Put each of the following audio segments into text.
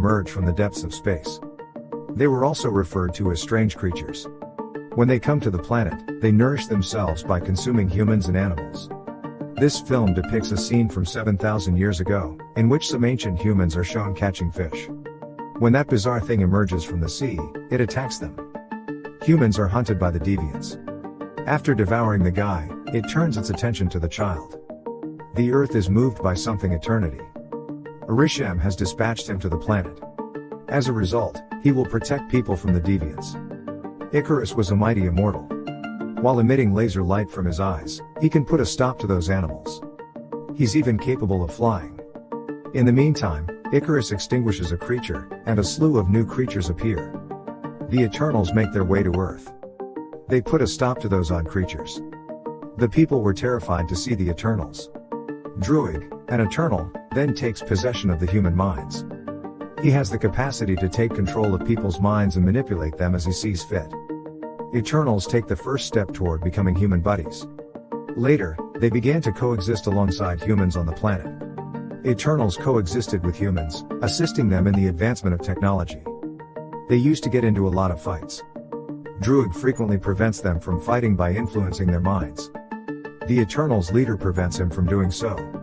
emerge from the depths of space. They were also referred to as strange creatures. When they come to the planet, they nourish themselves by consuming humans and animals. This film depicts a scene from 7,000 years ago, in which some ancient humans are shown catching fish. When that bizarre thing emerges from the sea, it attacks them. Humans are hunted by the deviants. After devouring the guy, it turns its attention to the child. The earth is moved by something eternity. Arishem has dispatched him to the planet. As a result, he will protect people from the deviants. Ikaris was a mighty immortal. While emitting laser light from his eyes, he can put a stop to those animals. He's even capable of flying. In the meantime, Ikaris extinguishes a creature, and a slew of new creatures appear. The Eternals make their way to Earth. They put a stop to those odd creatures. The people were terrified to see the Eternals. Druig, an Eternal, then takes possession of the human minds. He has the capacity to take control of people's minds and manipulate them as he sees fit. Eternals take the first step toward becoming human buddies. Later, they began to coexist alongside humans on the planet. Eternals coexisted with humans, assisting them in the advancement of technology. They used to get into a lot of fights. Druig frequently prevents them from fighting by influencing their minds. The Eternals leader prevents him from doing so.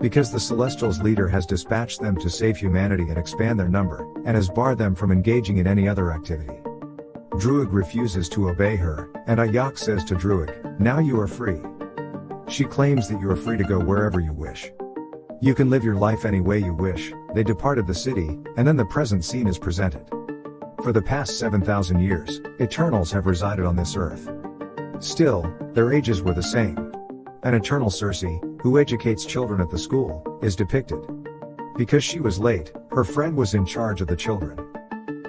Because the Celestials leader has dispatched them to save humanity and expand their number, and has barred them from engaging in any other activity. Druig refuses to obey her, and Ajak says to Druig, now you are free. She claims that you are free to go wherever you wish. You can live your life any way you wish, they departed the city, and then the present scene is presented. For the past 7,000 years, Eternals have resided on this earth. Still, their ages were the same. An eternal Sersi, who educates children at the school, is depicted. Because she was late, her friend was in charge of the children.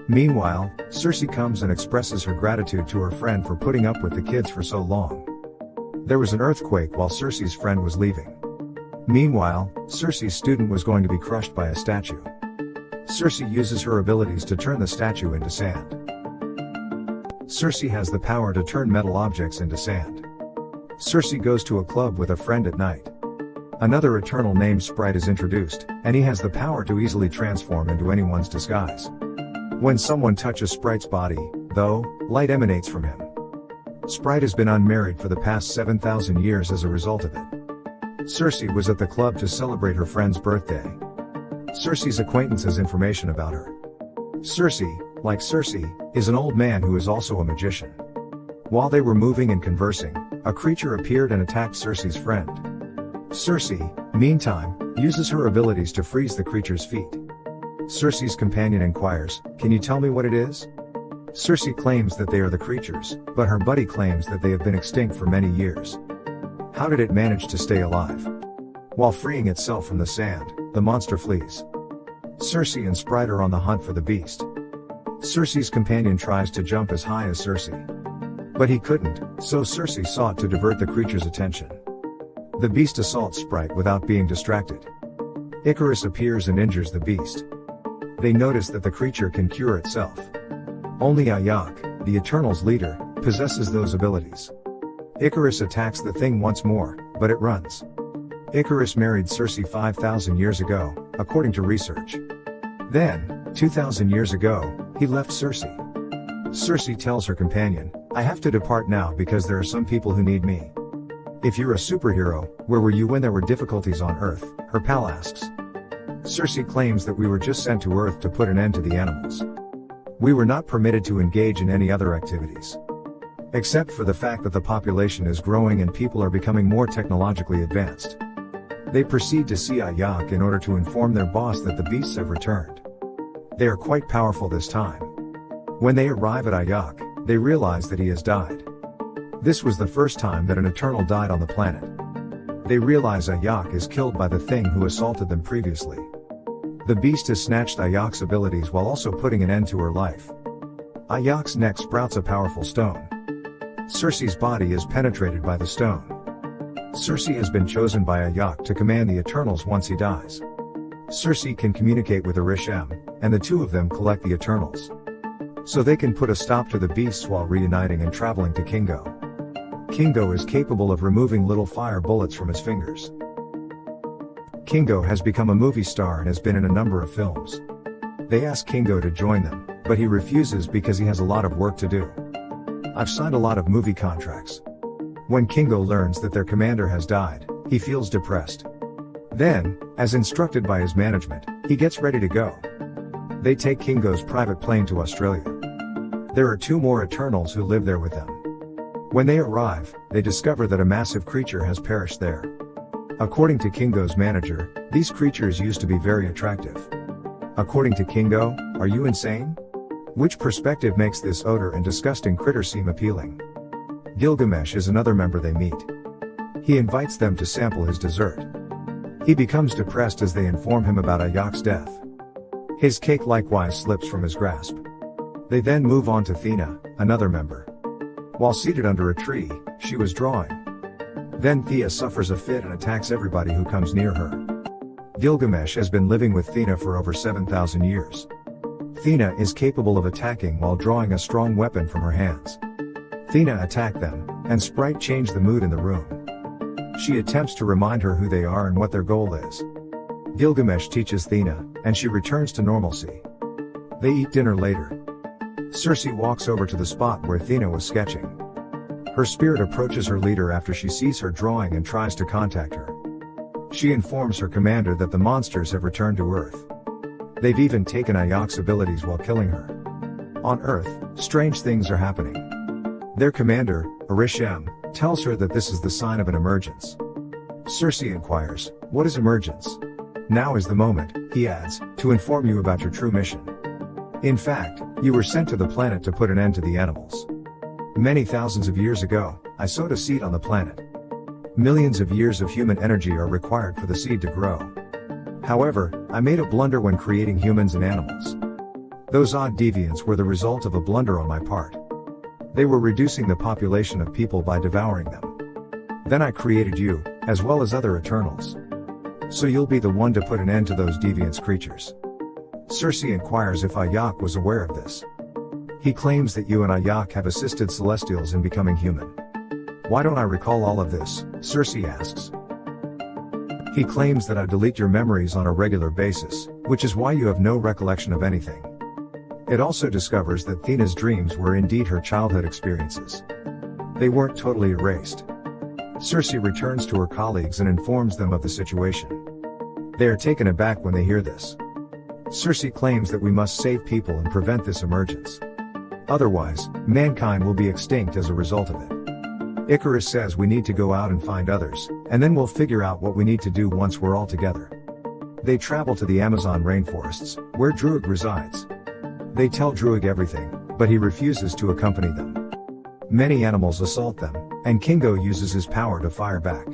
Meanwhile, Sersi comes and expresses her gratitude to her friend for putting up with the kids for so long. There was an earthquake while Sersi's friend was leaving. Meanwhile, Sersi's student was going to be crushed by a statue. Sersi uses her abilities to turn the statue into sand. Sersi has the power to turn metal objects into sand. Sersi goes to a club with a friend at night. Another Eternal named Sprite is introduced, and he has the power to easily transform into anyone's disguise. When someone touches Sprite's body, though, light emanates from him. Sprite has been unmarried for the past 7,000 years as a result of it. Sersi was at the club to celebrate her friend's birthday. Sersi's acquaintance has information about her. Sersi, like Sersi, is an old man who is also a magician. While they were moving and conversing, a creature appeared and attacked Sersi's friend. Sersi, meantime, uses her abilities to freeze the creature's feet. Sersi's companion inquires, Can you tell me what it is? Sersi claims that they are the creatures, but her buddy claims that they have been extinct for many years. How did it manage to stay alive? While freeing itself from the sand, the monster flees. Sersi and Sprite are on the hunt for the beast. Sersi's companion tries to jump as high as Sersi. But he couldn't, so Sersi sought to divert the creature's attention. The beast assaults Sprite without being distracted. Ikaris appears and injures the beast. They notice that the creature can cure itself. Only Ajak, the Eternal's leader, possesses those abilities. Ikaris attacks the thing once more, but it runs. Ikaris married Sersi 5,000 years ago, according to research. Then, 2,000 years ago, he left Sersi. Sersi tells her companion, I have to depart now because there are some people who need me. If you're a superhero, where were you when there were difficulties on Earth? Her pal asks. Sersi claims that we were just sent to Earth to put an end to the animals. We were not permitted to engage in any other activities. Except for the fact that the population is growing and people are becoming more technologically advanced. They proceed to see Ajak in order to inform their boss that the beasts have returned. They are quite powerful this time. When they arrive at Ajak, they realize that he has died. This was the first time that an Eternal died on the planet. They realize Ajak is killed by the thing who assaulted them previously. The beast has snatched Ajak's abilities while also putting an end to her life. Ajak's neck sprouts a powerful stone. Sersi's body is penetrated by the stone. Sersi has been chosen by Ajak to command the Eternals once he dies. Sersi can communicate with Arishem, and the two of them collect the Eternals. So they can put a stop to the beasts while reuniting and traveling to Kingo. Kingo is capable of removing little fire bullets from his fingers. Kingo has become a movie star and has been in a number of films. They ask Kingo to join them, but he refuses because he has a lot of work to do. I've signed a lot of movie contracts. When Kingo learns that their commander has died, he feels depressed. Then, as instructed by his management, he gets ready to go. They take Kingo's private plane to Australia. There are two more Eternals who live there with them. When they arrive, they discover that a massive creature has perished there. According to Kingo's manager, these creatures used to be very attractive. According to Kingo, are you insane? Which perspective makes this odor and disgusting critter seem appealing? Gilgamesh is another member they meet. He invites them to sample his dessert. He becomes depressed as they inform him about Ajak's death. His cake likewise slips from his grasp. They then move on to Thena, another member. While seated under a tree, she was drawing. Then Thena suffers a fit and attacks everybody who comes near her. Gilgamesh has been living with Thena for over 7,000 years. Thena is capable of attacking while drawing a strong weapon from her hands. Thena attacked them, and Sprite changed the mood in the room. She attempts to remind her who they are and what their goal is. Gilgamesh teaches Thena, and she returns to normalcy. They eat dinner later. Sersi walks over to the spot where Thena was sketching. Her spirit approaches her leader after she sees her drawing and tries to contact her. She informs her commander that the monsters have returned to Earth. They've even taken Ajak's abilities while killing her. On Earth, strange things are happening. Their commander, Arishem, tells her that this is the sign of an emergence. Sersi inquires, What is emergence? Now is the moment, he adds, to inform you about your true mission. In fact, you were sent to the planet to put an end to the animals. Many thousands of years ago, I sowed a seed on the planet. Millions of years of human energy are required for the seed to grow. However, I made a blunder when creating humans and animals. Those odd deviants were the result of a blunder on my part. They were reducing the population of people by devouring them. Then I created you, as well as other Eternals. So you'll be the one to put an end to those deviant creatures. Sersi inquires if Ajak was aware of this. He claims that you and Ajak have assisted Celestials in becoming human. Why don't I recall all of this? Sersi asks. He claims that I delete your memories on a regular basis, which is why you have no recollection of anything. It also discovers that Thena's dreams were indeed her childhood experiences. They weren't totally erased. Sersi returns to her colleagues and informs them of the situation. They are taken aback when they hear this. Sersi claims that we must save people and prevent this emergence. Otherwise, mankind will be extinct as a result of it. Ikaris says we need to go out and find others, and then we'll figure out what we need to do once we're all together. They travel to the Amazon rainforests, where Druig resides. They tell Druig everything, but he refuses to accompany them. Many animals assault them, and Kingo uses his power to fire back.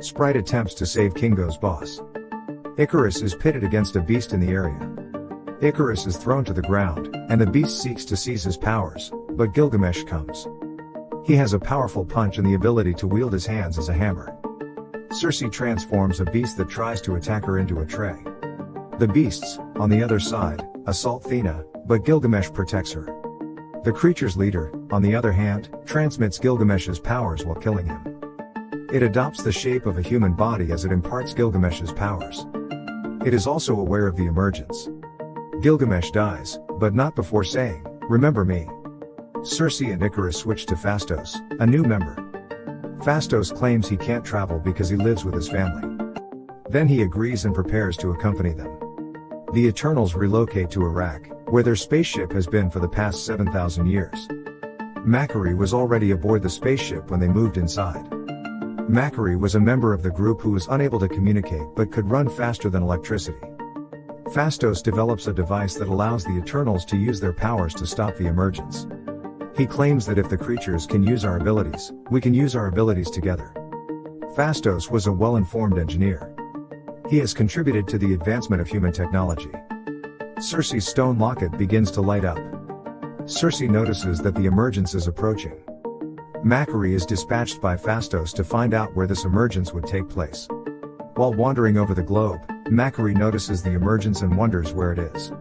Sprite attempts to save Kingo's boss. Ikaris is pitted against a beast in the area. Ikaris is thrown to the ground, and the beast seeks to seize his powers, but Gilgamesh comes. He has a powerful punch and the ability to wield his hands as a hammer. Sersi transforms a beast that tries to attack her into a tray. The beasts, on the other side, assault Thena, but Gilgamesh protects her. The creature's leader, on the other hand, transmits Gilgamesh's powers while killing him. It adopts the shape of a human body as it imparts Gilgamesh's powers. It is also aware of the emergence. Gilgamesh dies, but not before saying, Remember me. Sersi and Ikaris switch to Phastos, a new member. Phastos claims he can't travel because he lives with his family. Then he agrees and prepares to accompany them. The Eternals relocate to Iraq, where their spaceship has been for the past 7,000 years. Makkari was already aboard the spaceship when they moved inside. Makkari was a member of the group who was unable to communicate but could run faster than electricity. Phastos develops a device that allows the Eternals to use their powers to stop the emergence. He claims that if the creatures can use our abilities, we can use our abilities together. Phastos was a well-informed engineer. He has contributed to the advancement of human technology. Sersi's stone locket begins to light up. Sersi notices that the emergence is approaching. Makkari is dispatched by Phastos to find out where this emergence would take place. While wandering over the globe, Makkari notices the emergence and wonders where it is.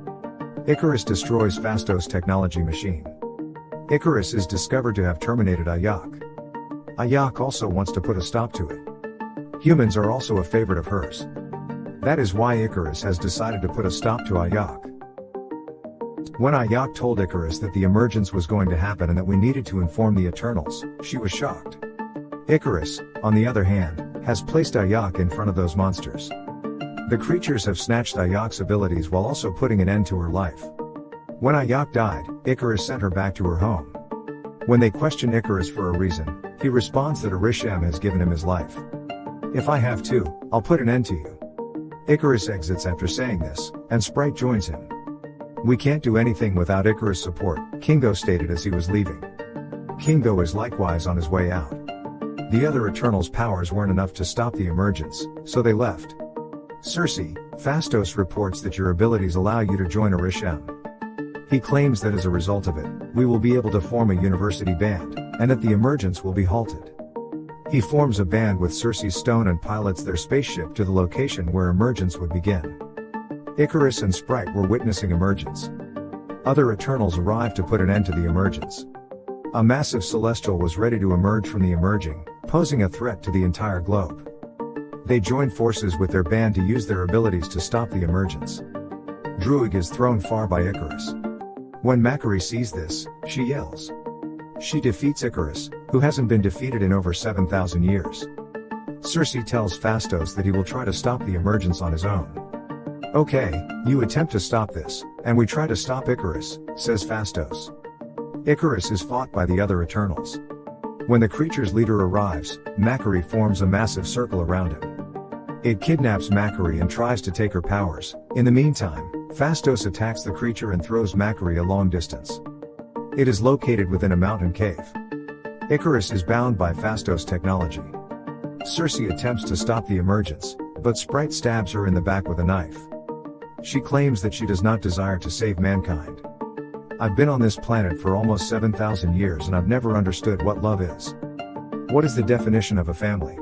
Ikaris destroys Phastos' technology machine. Ikaris is discovered to have terminated Ajak. Ajak also wants to put a stop to it. Humans are also a favorite of hers. That is why Ikaris has decided to put a stop to Ajak. When Ajak told Ikaris that the emergence was going to happen and that we needed to inform the Eternals, she was shocked. Ikaris, on the other hand, has placed Ajak in front of those monsters. The creatures have snatched Ajak's abilities while also putting an end to her life. When Ajak died, Ikaris sent her back to her home. When they question Ikaris for a reason, he responds that Arishem has given him his life. If I have to, I'll put an end to you. Ikaris exits after saying this, and Sprite joins him. We can't do anything without Ikaris' support, Kingo stated as he was leaving. Kingo is likewise on his way out. The other Eternals' powers weren't enough to stop the emergence, so they left. Sersi, Phastos reports that your abilities allow you to join Arishem. He claims that as a result of it, we will be able to form a university band, and that the emergence will be halted. He forms a band with Sersi's stone and pilots their spaceship to the location where emergence would begin. Ikaris and Sprite were witnessing emergence. Other Eternals arrived to put an end to the emergence. A massive celestial was ready to emerge from the emerging, posing a threat to the entire globe. They joined forces with their band to use their abilities to stop the emergence. Druig is thrown far by Ikaris. When Makkari sees this, she yells. She defeats Icarus, who hasn't been defeated in over 7,000 years. Sersi tells Phastos that he will try to stop the emergence on his own. Okay, you attempt to stop this, and we try to stop Ikaris, says Phastos. Ikaris is fought by the other Eternals. When the creature's leader arrives, Makkari forms a massive circle around him. It kidnaps Makkari and tries to take her powers. In the meantime, Phastos attacks the creature and throws Makkari a long distance. It is located within a mountain cave. Ikaris is bound by Phastos technology. Sersi attempts to stop the emergence, but Sprite stabs her in the back with a knife. She claims that she does not desire to save mankind. I've been on this planet for almost 7,000 years and I've never understood what love is. What is the definition of a family?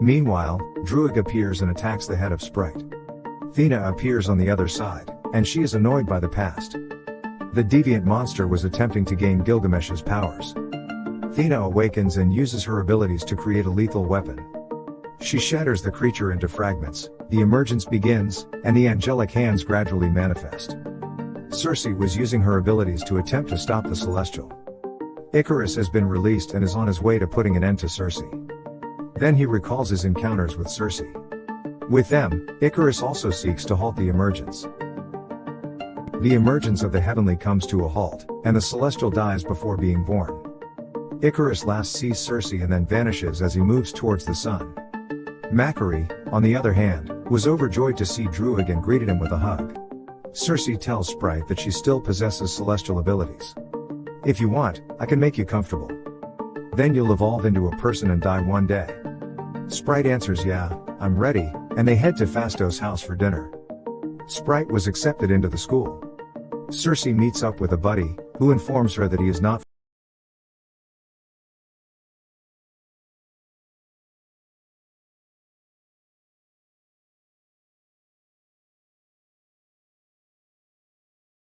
Meanwhile, Druig appears and attacks the head of Sprite. Thena appears on the other side, and she is annoyed by the past. The deviant monster was attempting to gain Gilgamesh's powers. Thena awakens and uses her abilities to create a lethal weapon. She shatters the creature into fragments, the emergence begins, and the angelic hands gradually manifest. Sersi was using her abilities to attempt to stop the Celestial. Ikaris has been released and is on his way to putting an end to Sersi. Then he recalls his encounters with Sersi. With them, Ikaris also seeks to halt the emergence. The emergence of the heavenly comes to a halt, and the celestial dies before being born. Ikaris last sees Sersi and then vanishes as he moves towards the sun. Makkari, on the other hand, was overjoyed to see Druig and greeted him with a hug. Sersi tells Sprite that she still possesses celestial abilities. If you want, I can make you comfortable. Then you'll evolve into a person and die one day. Sprite answers yeah, I'm ready, and they head to Phastos' house for dinner. Sprite was accepted into the school. Sersi meets up with a buddy, who informs her that he is not